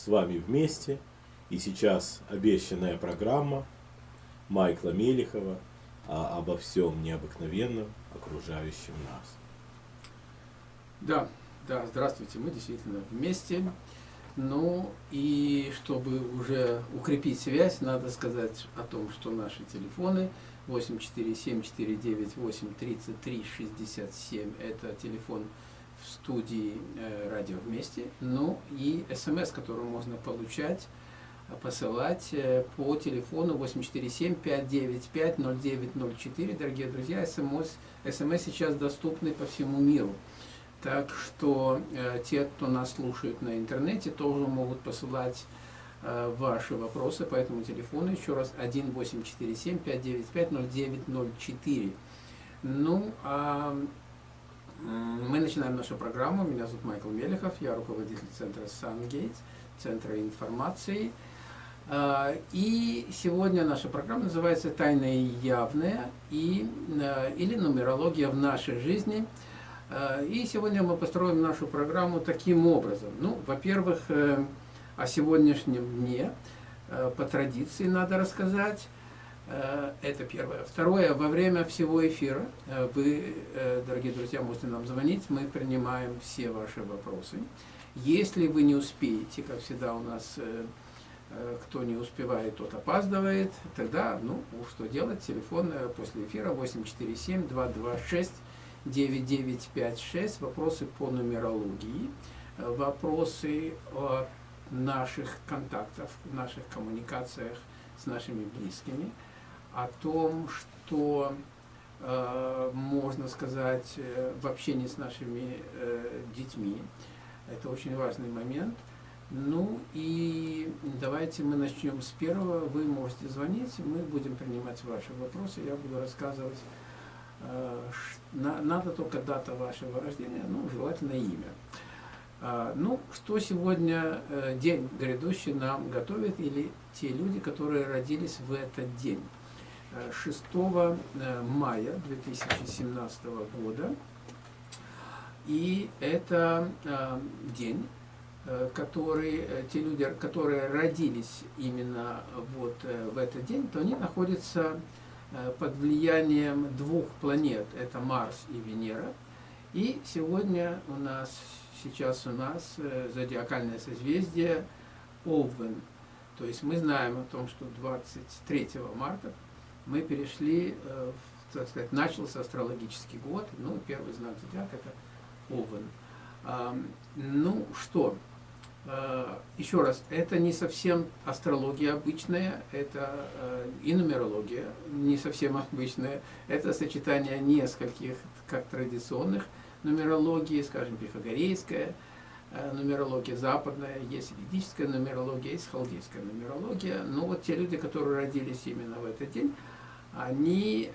с вами вместе. И сейчас обещанная программа Майкла Мелихова а, обо всем необыкновенном, окружающем нас. Да, да, здравствуйте, мы действительно вместе. Ну и чтобы уже укрепить связь, надо сказать о том, что наши телефоны 847-498-3367 это телефон в студии э, «Радио вместе». Ну и смс, которую можно получать, посылать э, по телефону 847-595-0904. Дорогие друзья, смс, смс сейчас доступны по всему миру. Так что э, те, кто нас слушает на интернете, тоже могут посылать э, ваши вопросы по этому телефону. Еще раз 1847-595-0904. Ну, а мы начинаем нашу программу. Меня зовут Майкл Мелехов, я руководитель центра SunGate, центра информации. А, и сегодня наша программа называется «Тайное и явное» и, э, или «Нумерология в нашей жизни». А, и сегодня мы построим нашу программу таким образом. Ну, во-первых, э, о сегодняшнем дне э, по традиции надо рассказать. Э, это первое. Второе, во время всего эфира вы, дорогие друзья, можете нам звонить, мы принимаем все ваши вопросы. Если вы не успеете, как всегда у нас, кто не успевает, тот опаздывает, тогда, ну, что делать, телефон после эфира 847 226 9956, вопросы по нумерологии, э, вопросы о наших контактах, наших коммуникациях с нашими близкими, о том, что э, можно сказать э, в общении с нашими э, детьми. Это очень важный момент. Ну и давайте мы начнем с первого. Вы можете звонить, мы будем принимать ваши вопросы, я буду рассказывать надо только дата вашего рождения, ну, желательно имя. А, ну, что сегодня день грядущий нам готовит, или те люди, которые родились в этот день. 6 э, мая 2017 года. И это день, который, те люди, которые родились именно вот в этот день, то они находятся Э, под влиянием двух планет, это Марс и Венера. И сегодня у нас, сейчас у нас э, зодиакальное созвездие Овен. То есть мы знаем о том, что 23 марта мы перешли, э, так сказать, начался астрологический год, ну, первый знак зодиака это Овен. Ну, что, Э, еще раз, это не совсем астрология обычная, это э, и нумерология не совсем обычная, это сочетание нескольких, как традиционных нумерологии, скажем, пифагорейская, э, нумерология западная, есть ведическая нумерология, есть халдейская нумерология. Но вот те люди, которые родились именно в этот день, они,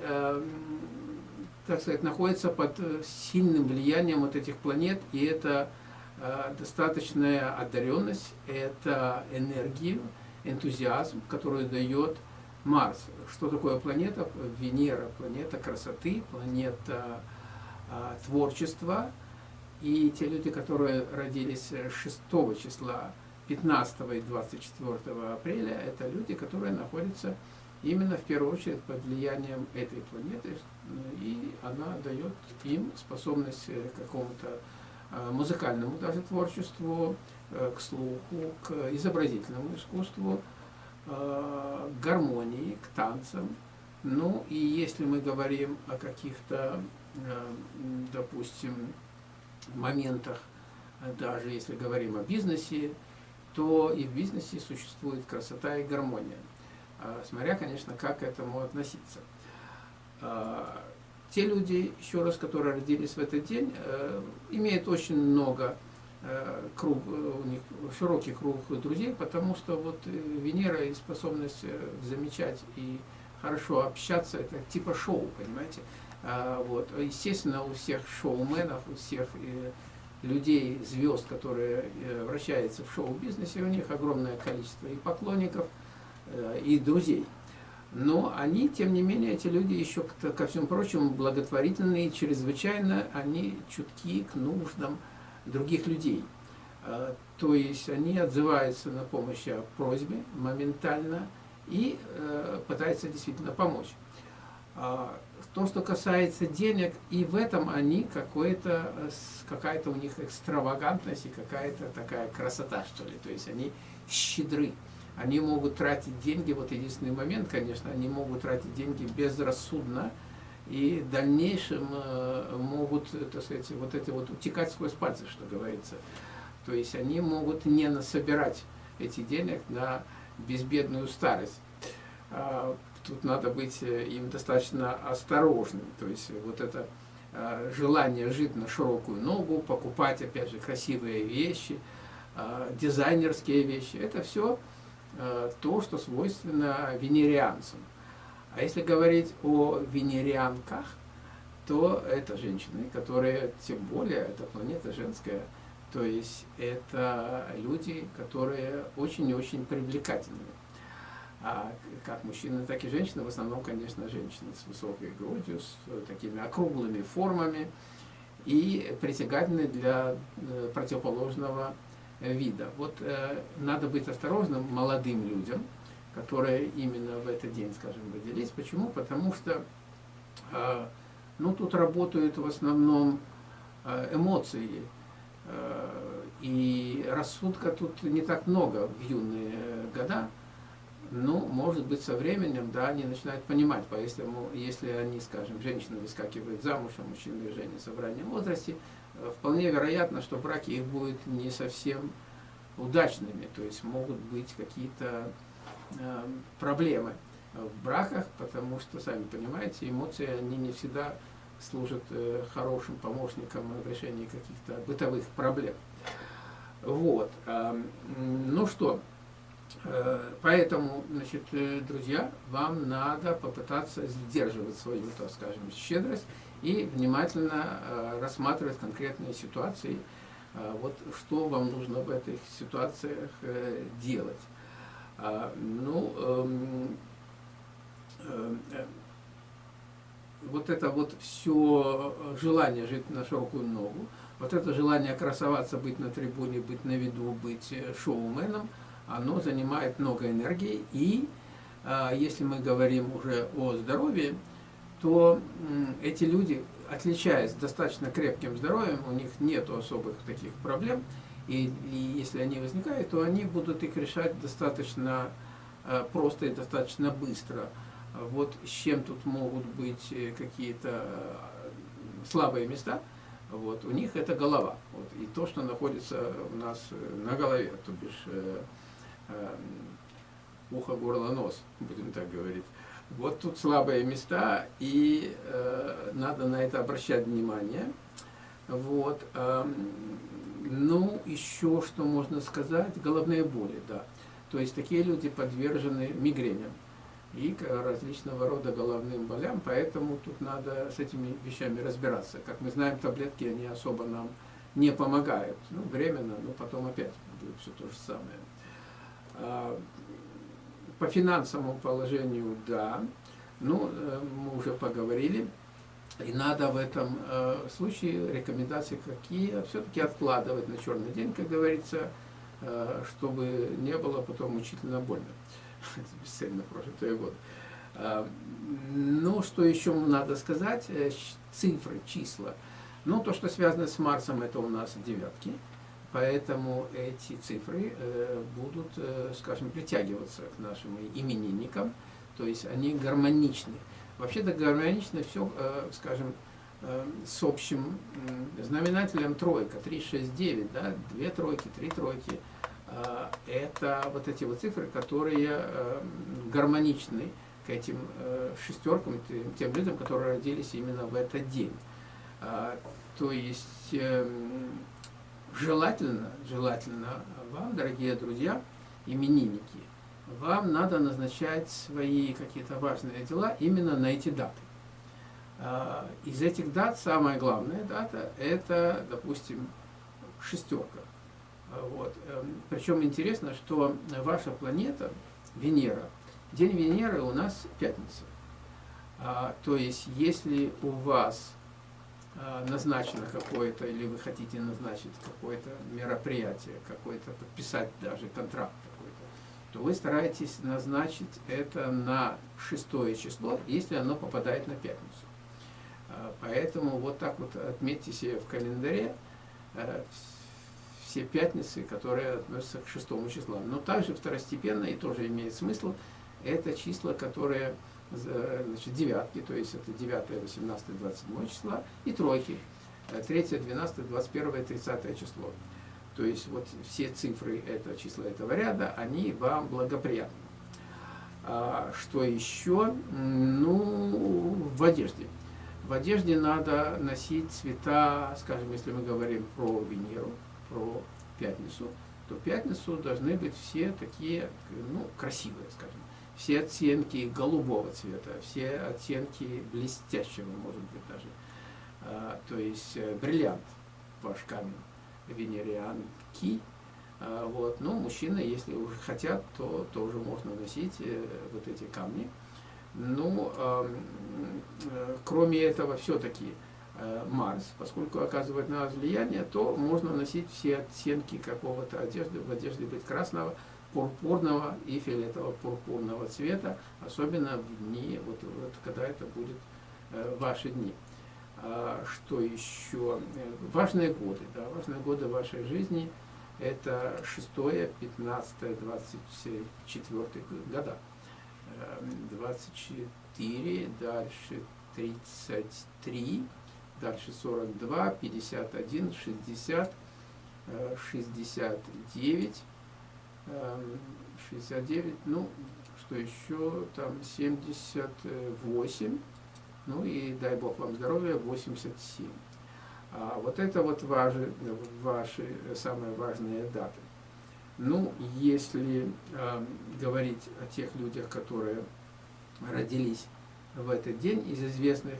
так сказать, находятся под сильным влиянием вот этих планет, и это Э, достаточная одаренность – это энергию, энтузиазм, который дает Марс. Что такое планета? Венера – планета красоты, планета а, творчества. И те люди, которые родились 6 числа, 15 и 24 апреля, это люди, которые находятся именно в первую очередь под влиянием этой планеты, и она дает им способность к какому-то Э, музыкальному даже творчеству, э, к слуху, к изобразительному искусству, э, к гармонии, к танцам. Ну и если мы говорим о каких-то, допустим, моментах, даже если говорим о бизнесе, то и в бизнесе существует красота и гармония. Смотря, конечно, как к этому относиться те люди, еще раз, которые родились в этот день, э, имеют очень много э, круг, э, у них широкий круг друзей, потому что вот Венера и способность замечать и хорошо общаться, это типа шоу, понимаете? А, вот. Естественно, у всех шоуменов, у всех людей, звезд, которые вращаются в шоу-бизнесе, у них огромное количество и поклонников, и друзей. Но они, тем не менее, эти люди еще, ко всему прочему, благотворительные, чрезвычайно они чутки к нуждам других людей. А, то есть они отзываются на помощь о просьбе моментально и э, пытаются действительно помочь. А, то, что касается денег, и в этом они какая-то какая-то у них экстравагантность и какая-то такая красота, что ли. То есть они щедры. Они могут тратить деньги, вот единственный момент, конечно, они могут тратить деньги безрассудно, и в дальнейшем э, могут, так сказать, вот эти вот утекать сквозь пальцы, что говорится. То есть они могут не насобирать эти денег на безбедную старость. А, тут надо быть э, им достаточно осторожным. То есть вот это э, желание жить на широкую ногу, покупать, опять же, красивые вещи, э, дизайнерские вещи, это все то, что свойственно венерианцам. А если говорить о венерианках, то это женщины, которые, тем более, эта планета женская, то есть это люди, которые очень и очень привлекательны. А как мужчины, так и женщины, в основном, конечно, женщины с высокой грудью, с такими округлыми формами и притягательны для э, противоположного вида. Вот э, надо быть осторожным молодым людям, которые именно в этот день, скажем, родились. Почему? Потому что э, ну, тут работают в основном э, эмоции, э, и рассудка тут не так много в юные года, ну, может быть, со временем, да, они начинают понимать, поэтому, если они, скажем, женщина выскакивает замуж, а мужчина женится в раннем возрасте, э, вполне вероятно, что браки их будут не совсем удачными, то есть могут быть какие-то э, проблемы в браках, потому что, сами понимаете, эмоции, они не всегда служат э, хорошим помощником в решении каких-то бытовых проблем. Вот. Э, ну что, Э, поэтому, значит, э, друзья, вам надо попытаться сдерживать свою, так скажем, щедрость и внимательно э, рассматривать конкретные ситуации, вот что вам нужно в этих ситуациях делать. А, ну, эм, вот это вот все желание жить на широкую ногу, вот это желание красоваться, быть на трибуне, быть на виду, быть шоуменом – оно занимает много энергии, и если мы говорим уже о здоровье, то эти люди, отличаясь достаточно крепким здоровьем, у них нет особых таких проблем, и, и если они возникают, то они будут их решать достаточно а, просто и достаточно быстро. Вот с чем тут могут быть э, какие-то а, слабые места, вот, у них это голова. Вот, и то, что находится у нас э, на голове, то бишь э, Э, ухо, горло, нос, будем так говорить. Вот тут слабые места, и э, надо на это обращать внимание. Вот. Э, ну, еще что можно сказать, головные боли, да. То есть такие люди подвержены мигреням и различного рода головным болям, поэтому тут надо с этими вещами разбираться. Как мы знаем, таблетки, они особо нам не помогают. Ну, временно, но потом опять будет все то же самое. По финансовому положению, да. Ну, э, мы уже поговорили. И надо в этом э, случае рекомендации какие все-таки откладывать на черный день, как говорится, э, чтобы не было потом мучительно больно. Бесцельно прожитые годы. Ну, что еще надо сказать? Цифры, числа. Ну, то, что связано с Марсом, это у нас девятки. Поэтому эти цифры э, будут, э, скажем, притягиваться к нашим именинникам, то есть они гармоничны. Вообще-то гармонично все, э, скажем, с общим знаменателем тройка, 3, 6, 9, да, две тройки, три тройки. Это вот эти вот цифры, которые гармоничны к этим шестеркам, тем людям, которые родились именно в этот день. То есть эм, желательно, желательно вам, дорогие друзья, именинники, вам надо назначать свои какие-то важные дела именно на эти даты. А, из этих дат самая главная дата – это, допустим, шестерка. А, вот. Эм, Причем интересно, что ваша планета, Венера, день Венеры у нас пятница. А, то есть, если у вас назначено какое-то, или вы хотите назначить какое-то мероприятие, какое-то, подписать даже контракт какой-то, то вы стараетесь назначить это на шестое число, если оно попадает на пятницу. Э, поэтому вот так вот отметьте себе в календаре э, все пятницы, которые относятся к шестому числу. Но также второстепенно и тоже имеет смысл, это числа, которые значит, девятки, то есть это 9, 18, 27 числа, и тройки, 3, 12, 21, 30 число. То есть вот все цифры это числа этого ряда, они вам благоприятны. А, что еще? Ну, в одежде. В одежде надо носить цвета, скажем, если мы говорим про Венеру, про пятницу, то пятницу должны быть все такие, ну, красивые, скажем все оттенки голубого цвета, все оттенки блестящего, может быть, даже. А, то есть э, бриллиант, ваш камень, венерианки. А, вот. Но мужчины, если уже хотят, то тоже можно носить э, вот эти камни. Ну, э, кроме этого, все-таки Марс, поскольку оказывает на нас влияние, то можно носить все оттенки какого-то одежды, в одежде быть красного, пурпурного и фиолетово-пурпурного цвета, особенно в дни, вот, вот когда это будет э, ваши дни. А, что еще? Э, важные годы, да, важные годы вашей жизни – это 6, 15, 24 года. 24, эм, дальше 33, дальше 42, 51, 60, 69, 69, ну, что еще, там 78, ну и дай бог вам здоровья, 87. А вот это вот ваши, ваши самые важные даты. Ну, если э, говорить о тех людях, которые родились в этот день из известных,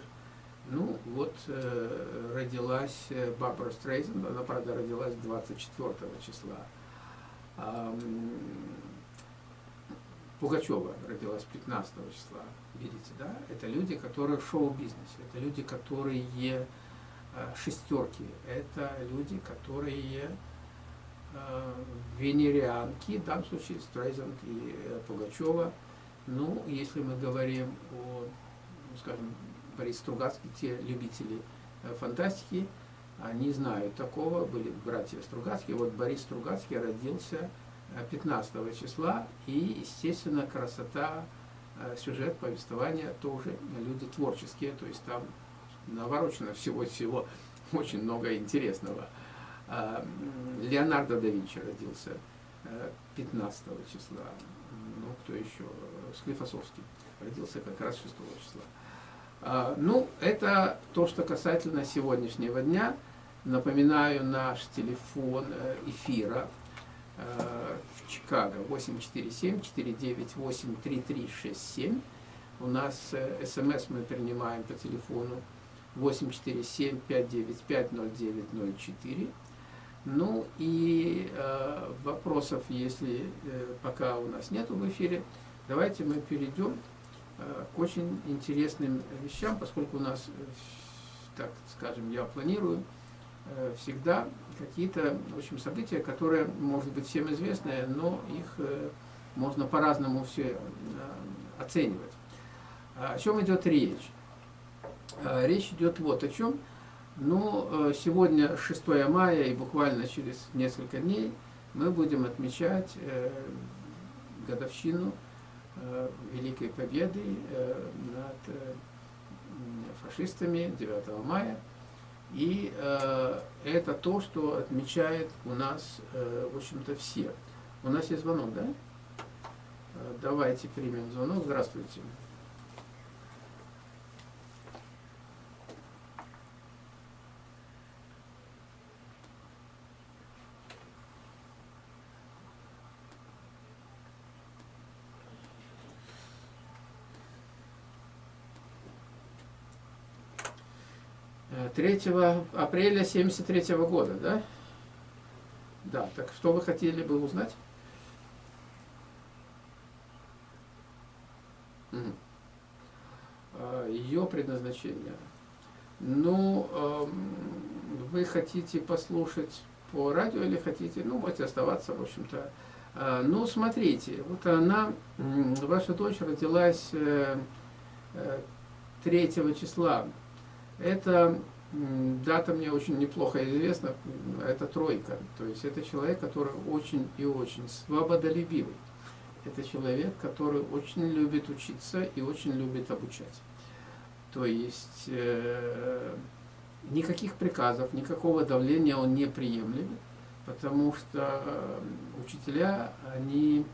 ну, вот э, родилась Барбара Стрейзен, она, правда, родилась 24 числа. Пугачева родилась 15 числа, видите, да? Это люди, которые в шоу-бизнесе, это люди, которые э, шестерки, это люди, которые э, венерианки, в данном случае Стрейзанд и э, Пугачева. Ну, если мы говорим о, ну, скажем, Борис Стругацкий, те любители фантастики, они знают такого, были братья Стругацкие. Вот Борис Стругацкий родился 15 э, числа, и, естественно, красота, э, сюжет, повествования тоже люди творческие, то есть там наворочено всего-всего очень много интересного. А, Леонардо да Винчи родился 15 э, числа, ну, кто еще, Склифосовский родился как раз 6 числа. А, ну, это то, что касательно сегодняшнего дня. Напоминаю наш телефон э, эфира э, в Чикаго 847-498-3367. У нас э, смс мы принимаем по телефону 847-595-0904. Ну и вопросов, если пока у нас нету в эфире, давайте мы перейдем к очень интересным вещам, поскольку у нас, э, так скажем, я планирую э, всегда какие-то, в общем, события, которые, может быть, всем известны, но их можно по-разному все оценивать. О чем идет речь? Речь идет вот о чем. Ну, сегодня 6 мая, и буквально через несколько дней мы будем отмечать годовщину Э, великой победы э, над э, фашистами 9 мая. И это то, что отмечает у нас, в общем-то, все. У нас есть звонок, да? Давайте примем звонок. Здравствуйте. Э, 3 апреля 73 года, да? Да, так что вы хотели бы узнать? Ее предназначение. Ну, эм, вы хотите послушать по радио или хотите, ну, можете оставаться, в общем-то. Э, ну, смотрите, вот она, ваша дочь родилась 3 э, числа. Это дата мне очень неплохо известна, это тройка. То есть это человек, который очень и очень свободолюбивый. Это человек, который очень любит учиться и очень любит обучать. То есть э, никаких приказов, никакого давления он не приемлет, потому что э, учителя, они,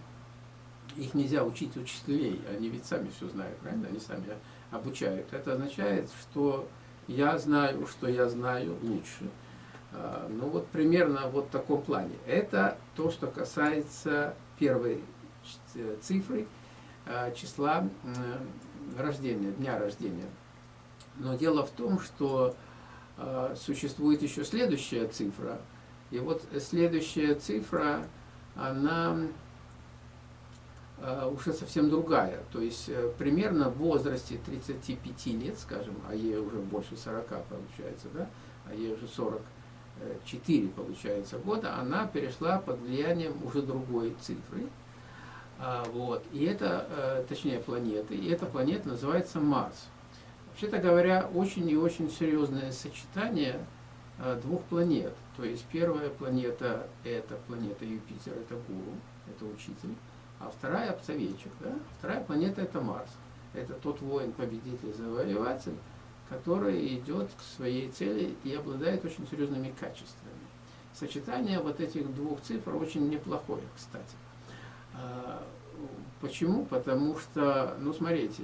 их нельзя учить учителей, они ведь сами все знают, правильно? Они сами обучают. Это означает, что я знаю, что я знаю лучше. А, ну вот примерно вот в таком плане. Это то, что касается первой цифры, а, числа рождения, дня рождения. Но дело в том, что а, существует еще следующая цифра. И вот следующая цифра, она Э, уже совсем другая. То есть э, примерно в возрасте 35 лет, скажем, а ей уже больше 40 получается, да, а ей уже 44 получается года, она перешла под влиянием уже другой цифры. А, вот. И это, э, точнее, планеты, и эта планета называется Марс. Вообще-то говоря, очень и очень серьезное сочетание двух планет. То есть первая планета – это планета Юпитер, это гуру, это учитель. А вторая советчик, да? Вторая планета это Марс. Это тот воин, победитель, завоеватель, который идет к своей цели и обладает очень серьезными качествами. Сочетание вот этих двух цифр очень неплохое, кстати. А, почему? Потому что, ну смотрите,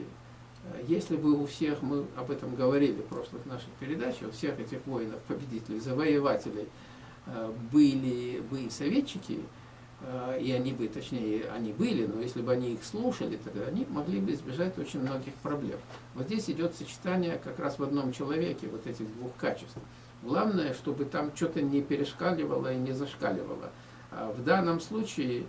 если бы у всех, мы об этом говорили в прошлых наших передачах, у всех этих воинов, победителей, завоевателей а, были бы советчики, и они бы, точнее, они были, но если бы они их слушали, тогда они могли бы избежать очень многих проблем. Вот здесь идет сочетание как раз в одном человеке вот этих двух качеств. Главное, чтобы там что-то не перешкаливало и не зашкаливало. А в данном случае,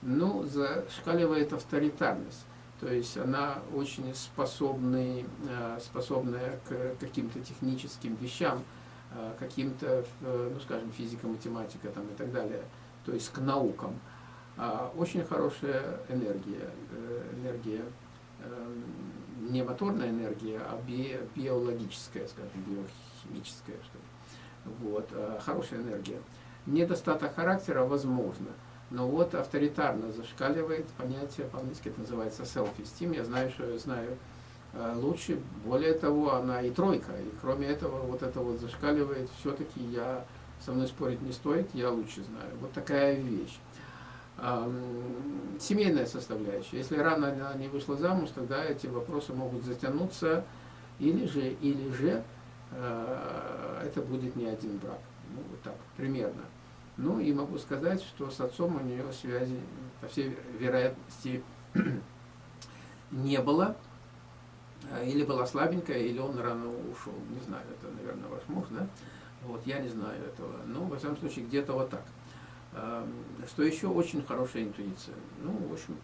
ну, зашкаливает авторитарность. То есть она очень способный, э, способная к каким-то техническим вещам, э, каким-то, ну, скажем, физика, математика там, и так далее – то есть к наукам. А, очень хорошая энергия, э, энергия эм, не моторная энергия, а би, биологическая, скажем, биохимическая, что ли. Вот, а, хорошая энергия. Недостаток характера возможно, но вот авторитарно зашкаливает понятие, по-английски это называется self-esteem, я знаю, что я знаю э, лучше, более того, она и тройка, и кроме этого, вот это вот зашкаливает, все-таки я со мной спорить не стоит, я лучше знаю. Вот такая вещь. Семейная составляющая. Если рано она не вышла замуж, тогда эти вопросы могут затянуться, или же, или же э, это будет не один брак. Ну, вот так, примерно. Ну, и могу сказать, что с отцом у нее связи, по всей вероятности, не было. Э, или была слабенькая, или он рано ушел. Не знаю, это, наверное, ваш муж, да? Вот, я не знаю этого. Но, во всяком случае, где-то вот так. Что еще очень хорошая интуиция. Ну, в общем,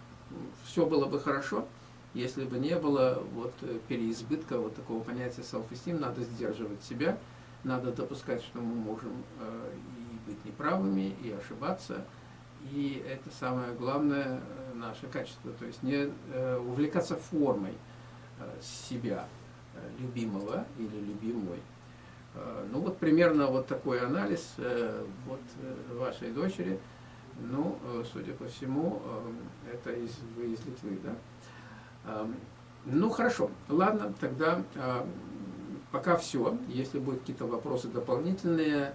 все было бы хорошо, если бы не было вот переизбытка вот такого понятия self-esteem. Надо сдерживать себя, надо допускать, что мы можем э, и быть неправыми, и ошибаться. И это самое главное э, наше качество. То есть не э, увлекаться формой себя, любимого или любимой. Э, ну вот примерно вот такой анализ э, вот э, вашей дочери. Ну, судя по всему, это из, вы из Литвы, да? Ну, хорошо. Ладно, тогда пока все. Если будут какие-то вопросы дополнительные,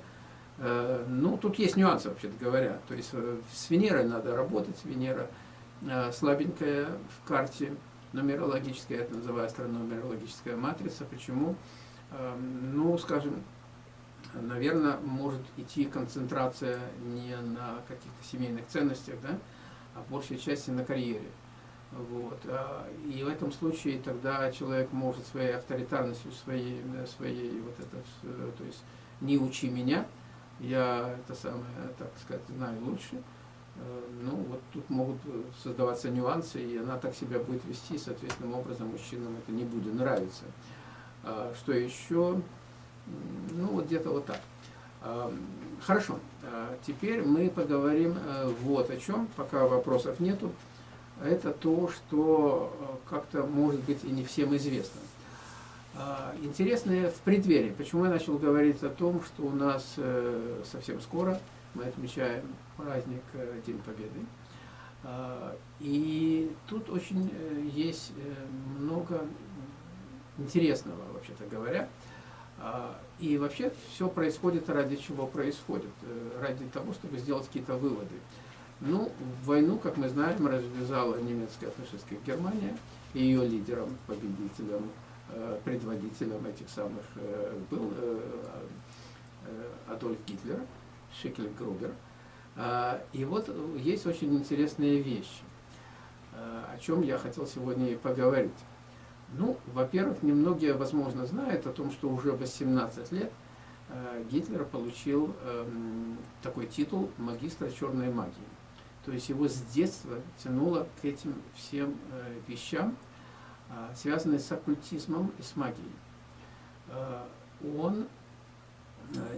ну, тут есть нюансы, вообще-то говоря. То есть с Венерой надо работать. Венера слабенькая в карте нумерологическая, это называется нумерологическая матрица. Почему? Ну, скажем, наверное, может идти концентрация не на каких-то семейных ценностях, да, а большей части на карьере. Вот. А, и в этом случае тогда человек может своей авторитарностью, своей, своей вот это, э, то есть не учи меня, я это самое, так сказать, знаю лучше. Э, ну, вот тут могут создаваться нюансы, и она так себя будет вести, соответственным образом мужчинам это не будет нравиться. А, что еще? Ну, вот где-то вот так. А, хорошо, а, теперь мы поговорим э, вот о чем, пока вопросов нету. Это то, что э, как-то может быть и не всем известно. Интересное в преддверии. Почему я начал говорить о том, что у нас э, совсем скоро мы отмечаем праздник День Победы. И тут очень есть много интересного, вообще-то говоря. А, и вообще все происходит ради чего происходит? Э, ради того, чтобы сделать какие-то выводы. Ну, войну, как мы знаем, развязала немецкая фашистская Германия, и ее лидером, победителем, э, предводителем этих самых э, был Адольф Гитлер, Шикель Грубер. А, и вот есть очень интересные вещи, о чем я хотел сегодня и поговорить. Ну, во-первых, немногие, возможно, знают о том, что уже 18 лет э, Гитлер получил э, такой титул магистра черной магии. То есть его с детства тянуло к этим всем э, вещам, э, связанным с оккультизмом и с магией. Он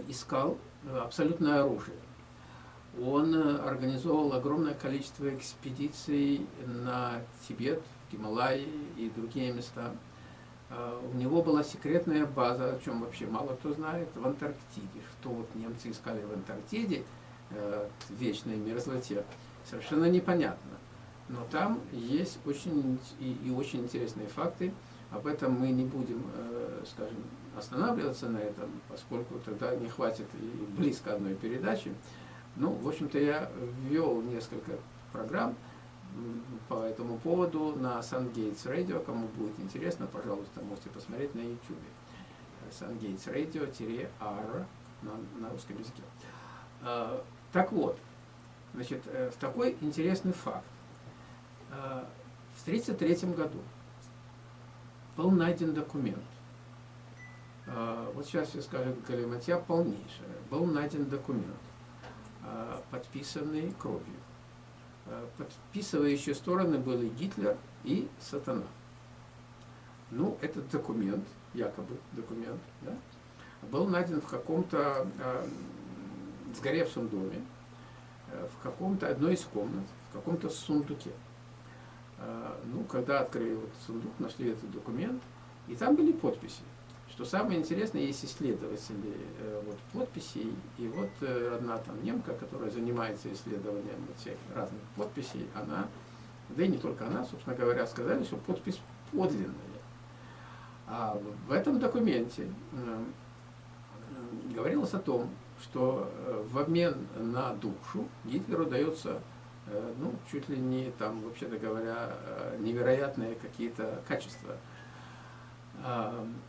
искал абсолютное оружие. Он организовал огромное количество экспедиций на Тибет, Гималайи и другие места. А, у него была секретная база, о чем вообще мало кто знает, в Антарктиде. Что вот немцы искали в Антарктиде, э, в вечной мерзлоте, совершенно непонятно. Но там есть очень и, и очень интересные факты. Об этом мы не будем, э, скажем, останавливаться на этом, поскольку тогда не хватит и близко одной передачи. Ну, в общем-то, я ввел несколько программ, по этому поводу на SunGates Radio. Кому будет интересно, пожалуйста, можете посмотреть на YouTube. SunGates Radio-R на, на русском языке. А, так вот, значит, э, такой интересный факт. А, в 1933 году был найден документ. А, вот сейчас я скажу галиматья полнейшая. Был найден документ, подписанный кровью подписывающие стороны были Гитлер и Сатана. Ну, этот документ, якобы документ, да, был найден в каком-то э, сгоревшем доме, э, в каком-то одной из комнат, в каком-то сундуке. Э, ну, когда открыли вот сундук, нашли этот документ, и там были подписи. Что самое интересное, есть исследователи э, вот, подписей, и вот э, одна там немка, которая занимается исследованием всех разных подписей, она, да и не только она, собственно говоря, сказали, что подпись подлинная. А в этом документе э, говорилось о том, что в обмен на душу Гитлеру дается, ну, чуть ли не там, вообще-то говоря, невероятные какие-то качества –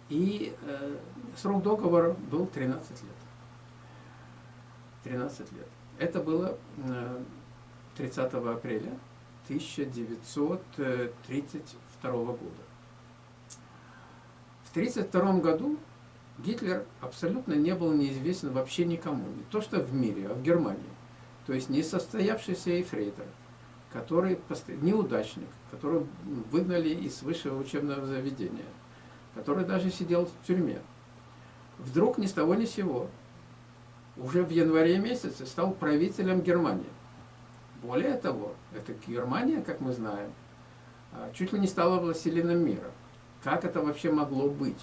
и э, срок договора был 13 лет. 13 лет. Это было 30 апреля 1932 года. В 1932 году Гитлер абсолютно не был неизвестен вообще никому. Не то что в мире, а в Германии. То есть несостоявшийся эфрейтор, который неудачник, которого выгнали из высшего учебного заведения – который даже сидел в тюрьме, вдруг ни с того ни с сего, уже в январе месяце стал правителем Германии. Более того, эта Германия, как мы знаем, а, чуть ли не стала властелином мира. Как это вообще могло быть?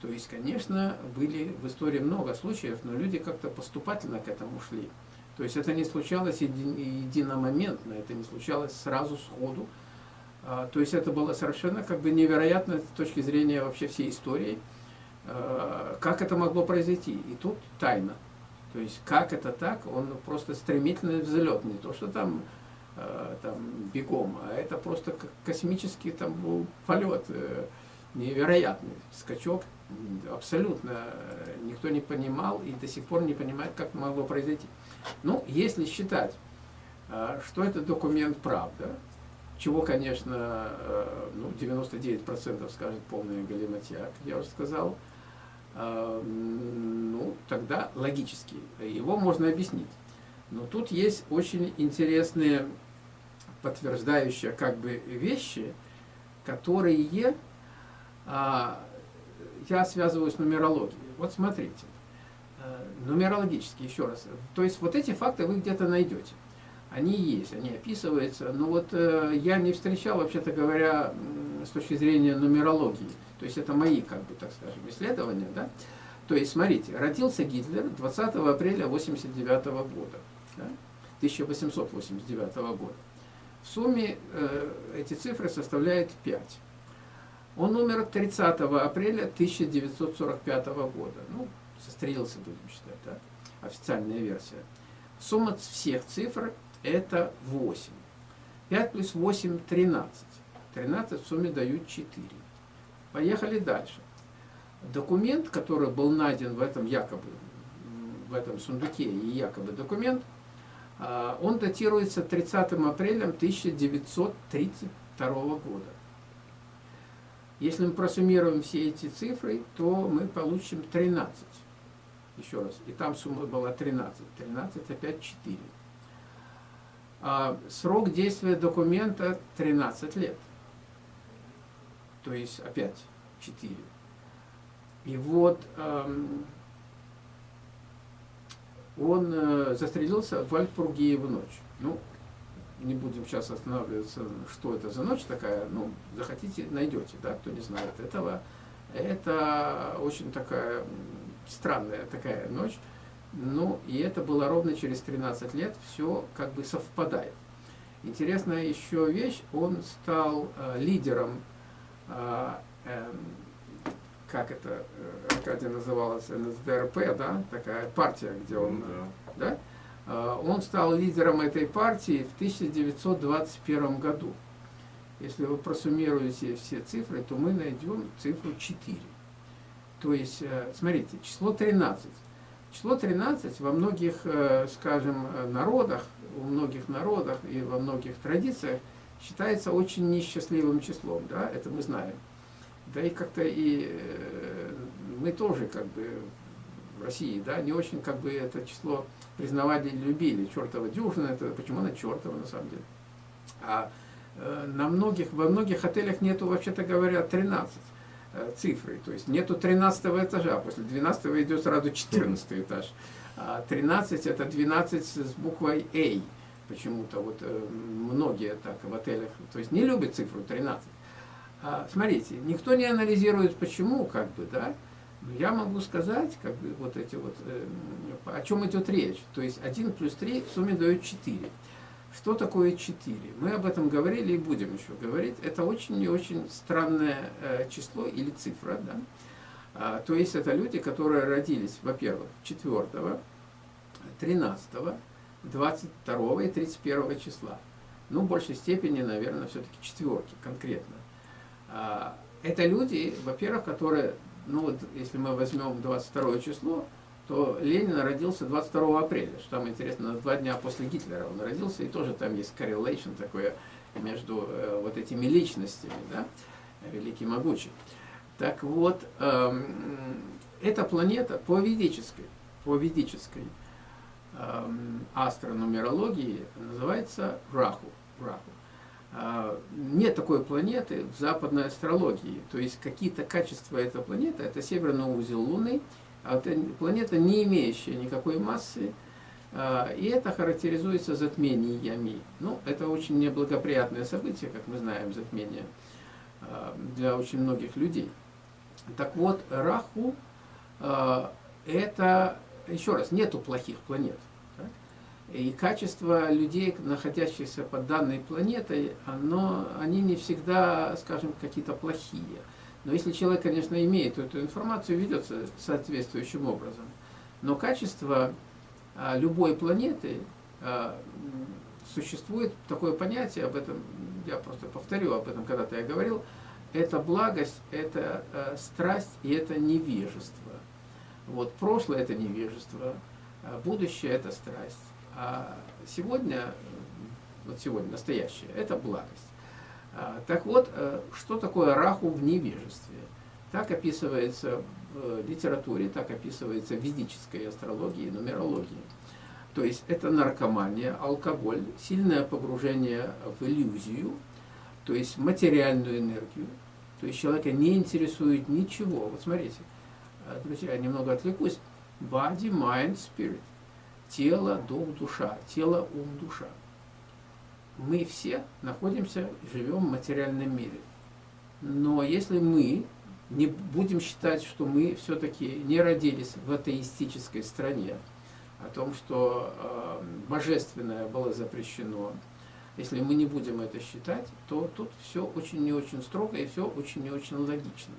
То есть, конечно, были в истории много случаев, но люди как-то поступательно к этому шли. То есть это не случалось единомоментно, это не случалось сразу сходу, а, то есть это было совершенно как бы невероятно с точки зрения вообще всей истории, а, как это могло произойти. И тут тайна. То есть как это так, он просто стремительный взлет, не то что там, а, там бегом, а это просто космический там был полет, э, невероятный скачок, абсолютно никто не понимал и до сих пор не понимает, как могло произойти. Ну, если считать, что этот документ правда, чего, конечно, э, ну, 99% скажет полная галиматья, как я уже сказал, э, ну, тогда логически его можно объяснить. Но тут есть очень интересные подтверждающие как бы вещи, которые а, я связываю с нумерологией. Вот смотрите, э, нумерологически, еще раз. То есть вот эти факты вы где-то найдете. Они есть, они описываются. Но вот э, я не встречал, вообще-то говоря, с точки зрения нумерологии. То есть это мои, как бы, так скажем, исследования, да. То есть, смотрите, родился Гитлер 20 апреля 1989 года, да? 1889 года. В сумме э, эти цифры составляют 5. Он умер 30 апреля 1945 года. Ну, сострелился, будем считать, да? официальная версия. Сумма всех цифр это 8. 5 плюс 8 – 13. 13 в сумме дают 4. Поехали дальше. Документ, который был найден в этом якобы, в этом сундуке и якобы документ, а, он датируется 30 апреля 1932 года. Если мы просуммируем все эти цифры, то мы получим 13. Еще раз. И там сумма была 13. 13 опять 4. А срок действия документа 13 лет. То есть опять 4. И вот эм, он э, застрелился в Альпургии в ночь. Ну, не будем сейчас останавливаться, что это за ночь такая, ну, захотите, найдете, да, кто не знает этого. Это очень такая странная такая ночь. Ну, и это было ровно через 13 лет, все как бы совпадает. Интересная еще вещь, он стал э, лидером, э, э, как это, э, Аркадий называлась, НСДРП, да, такая партия, где он, ну, да. да, э, он стал лидером этой партии в 1921 году. Если вы просуммируете все цифры, то мы найдем цифру 4. То есть, э, смотрите, число 13 Число 13 во многих, э, скажем, народах, у многих народах и во многих традициях считается очень несчастливым числом, да, это мы знаем. Да и как-то и э, мы тоже как бы в России, да, не очень как бы это число признавали и любили. Чертова дюжина, это почему она чертова на самом деле. А э, на многих, во многих отелях нету, вообще-то говоря, 13. Э, цифры. То есть нету 13 этажа, после 12 идет сразу 14 этаж. А 13 это 12 с буквой A. Почему-то вот э, многие так в отелях, то есть не любят цифру 13. А, смотрите, никто не анализирует почему, как бы, да. Я могу сказать, как бы, вот эти вот, э, о чем идет речь. То есть 1 плюс 3 в сумме дает 4. Что такое 4? Мы об этом говорили и будем еще говорить. Это очень и очень странное э, число или цифра. Да? А, то есть это люди, которые родились, во-первых, 4, 13, 22 и 31 числа. Ну, в большей степени, наверное, все-таки четверки конкретно. А, это люди, во-первых, которые, ну вот если мы возьмем 22 число, то Ленин родился 22 апреля, что там интересно, на два дня после Гитлера он родился, и тоже там есть correlation такое между э, вот этими личностями, да, великий могучий. Так вот, э, эта планета по ведической, по ведической э, астронумерологии называется Раху. Раху. Э, нет такой планеты в западной астрологии, то есть какие-то качества этой планеты, это северный узел Луны, а это планета, не имеющая никакой массы, а, и это характеризуется затмениями. Ну, это очень неблагоприятное событие, как мы знаем, затмение а, для очень многих людей. Так вот, Раху а, это, еще раз, нету плохих планет. И качество людей, находящихся под данной планетой, оно, они не всегда, скажем, какие-то плохие. Но если человек, конечно, имеет эту информацию, ведется соответствующим образом. Но качество а, любой планеты а, существует такое понятие, об этом я просто повторю, об этом когда-то я говорил, это благость, это а, страсть и это невежество. Вот прошлое это невежество, будущее это страсть, а сегодня, вот сегодня настоящее, это благость. А, так вот, э, что такое раху в невежестве? Так описывается в литературе, так описывается в ведической астрологии нумерологии. То есть это наркомания, алкоголь, сильное погружение в иллюзию, то есть материальную энергию, То есть человека не интересует ничего. Вот смотрите, э, друзья, я немного отвлекусь. Body, mind, spirit. Тело, дух, душа. Тело, ум, душа. Мы все находимся, живем в материальном мире. Но если мы не будем считать, что мы все-таки не родились в атеистической стране, о том, что э, божественное было запрещено, если мы не будем это считать, то тут все очень не очень строго и все очень не очень логично.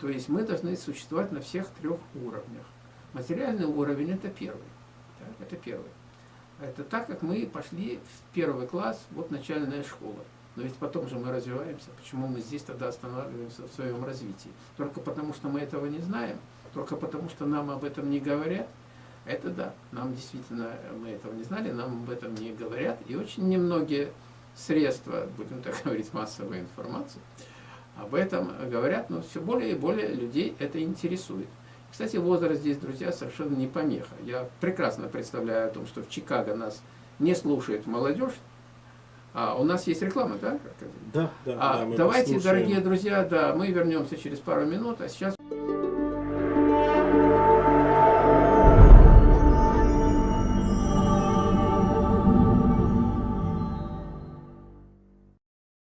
То есть мы должны существовать на всех трех уровнях. Материальный уровень это первый. Так, это первый. Это так, как мы пошли в первый класс, вот начальная школа. Но ведь потом же мы развиваемся. Почему мы здесь тогда останавливаемся в своем развитии? Только потому, что мы этого не знаем, только потому, что нам об этом не говорят. Это да, нам действительно, мы этого не знали, нам об этом не говорят. И очень немногие средства, будем так говорить, массовой информации, об этом говорят, но все более и более людей это интересует. Кстати, возраст здесь, друзья, совершенно не помеха. Я прекрасно представляю о том, что в Чикаго нас не слушает молодежь, а, у нас есть реклама, да? Да, да. А, да давайте, дорогие друзья, да, мы вернемся через пару минут, а сейчас...